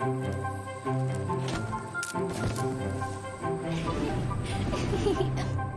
Hehehe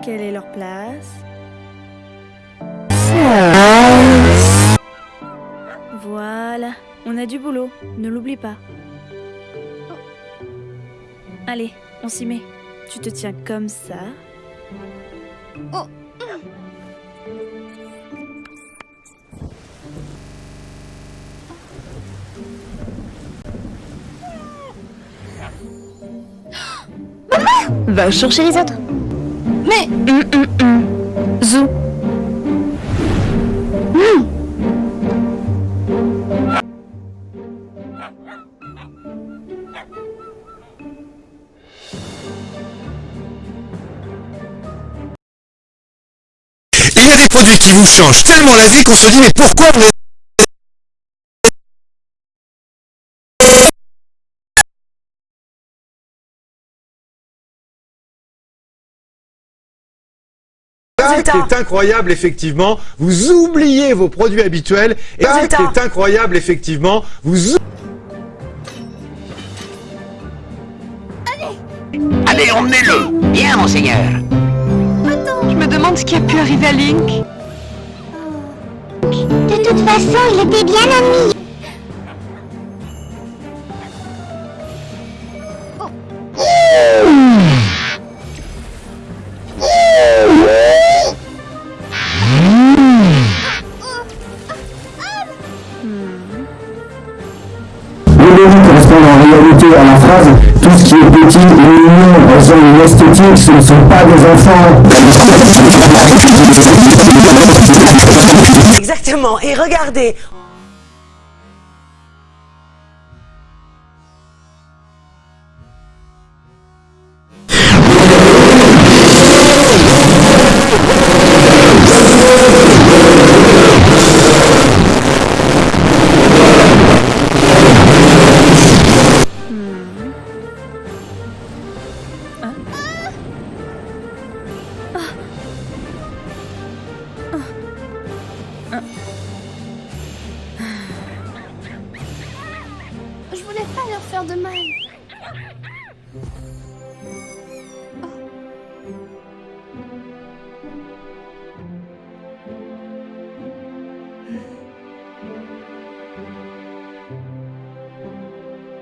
Quelle est leur place? Boulot, ne l'oublie pas. Allez, on s'y met. Tu te tiens comme ça. Va chercher les autres. Mais. Zou. Il y a des produits qui vous changent tellement la vie qu'on se dit mais pourquoi on est... Ça qui est incroyable, effectivement, vous oubliez vos produits habituels. Et ça qui est incroyable, effectivement, vous Allez, emmenez-le Bien, monseigneur Je me demande ce qui a pu arriver à Link. De toute façon, il était bien ami. En réalité à la phrase Tout ce qui est petit et mignon, elles une esthétique, ce ne sont pas des enfants. Exactement, et regardez Je voulais pas leur faire de mal.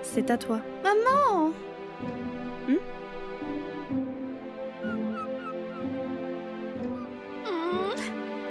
C'est à toi. Maman